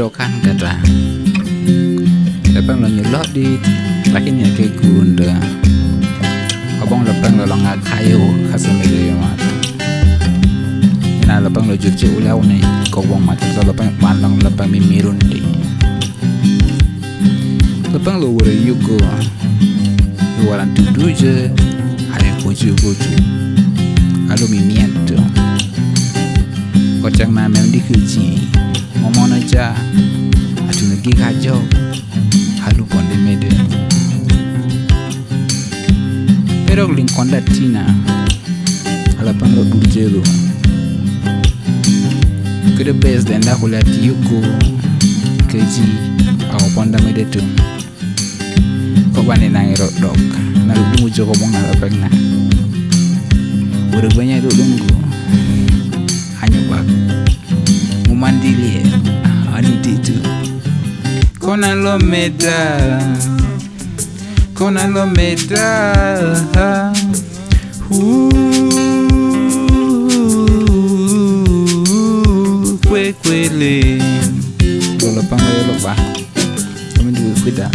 biro kan kata lepeng lo nyelok di lakini ya kayak gunda abang lepeng lo longa kayu kasemele mata ina lepeng lo jurje ulau nih kau bong mata so lepeng pandang lepeng mimirun di. Lepeng lo wure yugo. Waran tudu je ayo kuju kuju alu mimian tuh kocang na mem di kuji momona cha atuna negi kajau halu konde mede pero linkonda tina ala pango burjelo kude bes denda kulati yuko, keji au ponda mede tum ko bane nangiro dok na lu jogo mong na pegna Udah banyak dulu hanya bak mwandilye anititu kona lomeda kona lomeda kwekwele lolopango yoloba omendikukwida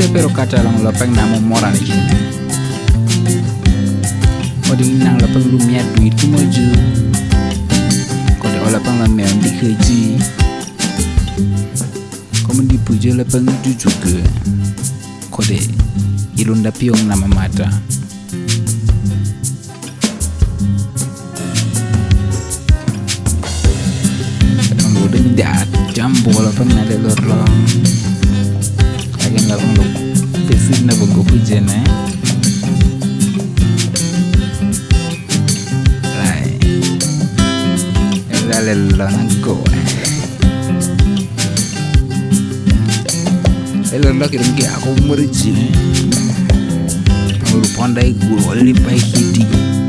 kule pero kata lang lapang namo moran ikin Oding nang lapang lumiat duit kumoju Kode olapang lamel di keji. Kamu dipuja itu juga. Kode ilunda piong nama mata. Kadang lo udah nyedat jambu lapang nade lorlong Lagi lapang lo Pesin na bago puja na Lai Dale lo nangko Elo lo kirim ki aku merji Nguru pandai guru lipai hiti Tolyo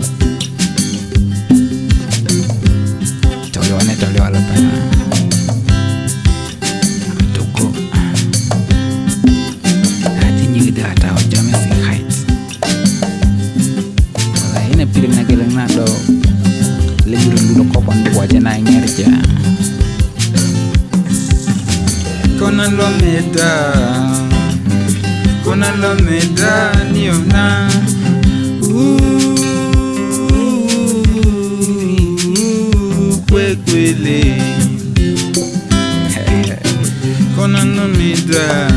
kona lo lomeda kona lomeda niona kwekwele kona lomeda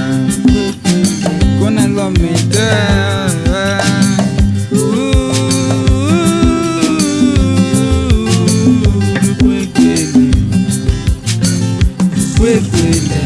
kona lomeda quickly.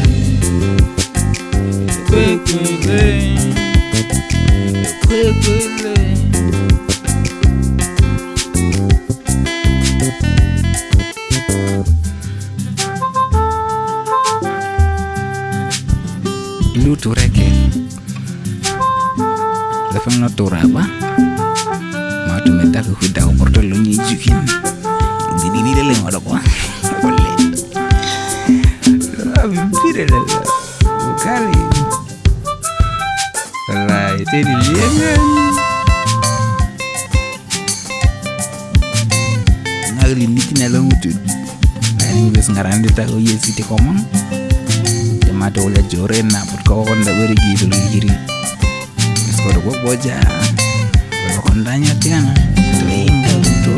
Tura apa Mau tu minta ke huda tu lu ni dalam ada apa Boleh. Hampir ada Kali Lah itu dia kan? Ngari ni tina lo mutu Nah ini bes ngaran dia tahu ya siti komong Jamato oleh joren na put kau konda beri gitu lu kiri. Bes kau gua boja. Kondanya tiang. Tinggal itu